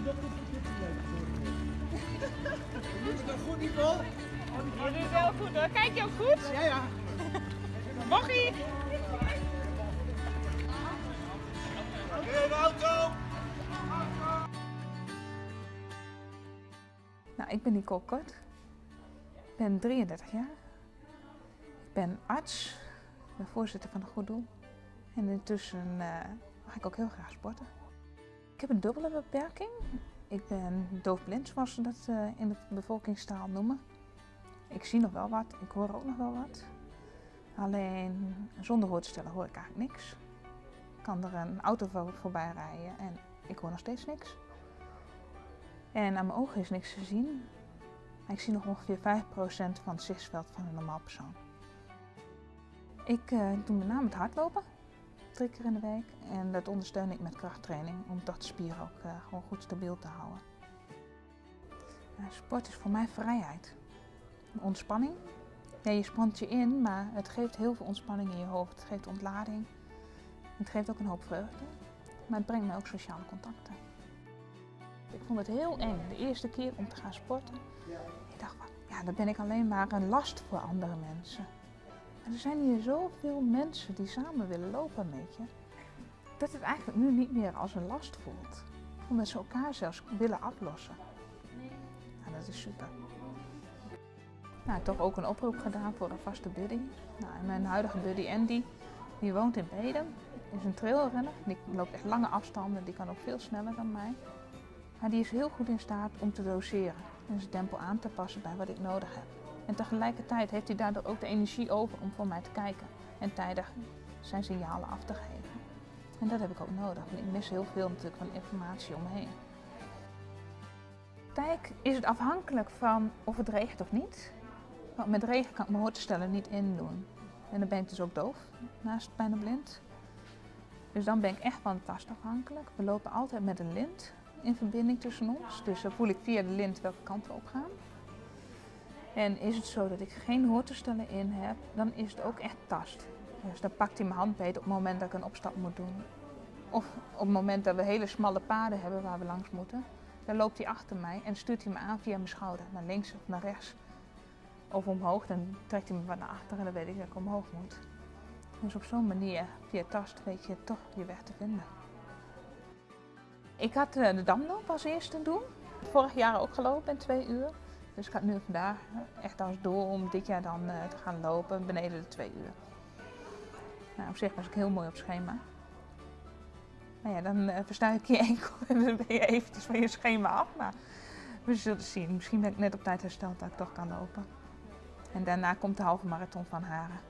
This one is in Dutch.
Je doet het toch goed, Nicole? Je doet het wel goed hoor. Kijk je ook goed? Ja, ja. Mochie! Auto! Nou, ik ben Nicole Kort. Ik ben 33 jaar. Ik ben arts. Ik ben voorzitter van een goed doel. En intussen eh, mag ik ook heel graag sporten. Ik heb een dubbele beperking. Ik ben doofblind, zoals ze dat eh, in de bevolkingstaal noemen. Ik zie nog wel wat, ik hoor ook nog wel wat. Alleen zonder hoor te stellen hoor ik eigenlijk niks. Kan er een auto voor- voorbij rijden en ik hoor nog steeds niks. En aan mijn ogen is niks te zien. Ik zie nog ongeveer 5% van het zichtsveld van een normaal persoon. Ik eh, doe met name het hardlopen, drie keer in de week. En dat ondersteun ik met krachttraining om de spieren ook eh, gewoon goed stabiel te houden. Sport is voor mij vrijheid. Ontspanning. Ja, je spant je in, maar het geeft heel veel ontspanning in je hoofd. Het geeft ontlading. Het geeft ook een hoop vreugde. Maar het brengt mij ook sociale contacten. Ik vond het heel eng de eerste keer om te gaan sporten. Ik dacht ja, dan ben ik alleen maar een last voor andere mensen. En er zijn hier zoveel mensen die samen willen lopen met je. Dat het eigenlijk nu niet meer als een last voelt. Omdat ze elkaar zelfs willen aflossen. Nou, dat is super. Nou, toch ook een oproep gedaan voor een vaste buddy. Nou, en mijn huidige buddy Andy, die woont in Bedum. Is een trailrenner. Die loopt echt lange afstanden. Die kan ook veel sneller dan mij. Maar die is heel goed in staat om te doseren en zijn tempo aan te passen bij wat ik nodig heb. En tegelijkertijd heeft hij daardoor ook de energie over om voor mij te kijken en tijdig zijn signalen af te geven. En dat heb ik ook nodig, want ik mis heel veel natuurlijk van informatie om me heen. Kijk, is het afhankelijk van of het regent of niet? Want met regen kan ik mijn hoortoestellen niet indoen. En dan ben ik dus ook doof, naast bijna blind. Dus dan ben ik echt van tast afhankelijk. We lopen altijd met een lint in verbinding tussen ons. Dus dan voel ik via de lint welke kant we op gaan. En is het zo dat ik geen hoortoestellen in heb, dan is het ook echt tast. Dus dan pakt hij mijn hand beter op het moment dat ik een opstap moet doen. Of op het moment dat we hele smalle paden hebben waar we langs moeten. Dan loopt hij achter mij en stuurt hij me aan via mijn schouder, naar links of naar rechts. Of omhoog, dan trekt hij me wat naar achter en dan weet ik dat ik omhoog moet. Dus op zo'n manier, via tast, weet je toch je weg te vinden. Ik had eh, de damloop als eerste doen. Vorig jaar ook gelopen in twee uur. Dus ik had nu vandaag echt als doel om dit jaar dan eh, te gaan lopen beneden de twee uur. Nou, op zich was ik heel mooi op schema. Nou ja, dan eh verstuik je enkel en dan ben je eventjes van je schema af. Maar we zullen zien. Misschien ben ik net op tijd hersteld dat ik toch kan lopen. En daarna komt de halve marathon van Haren.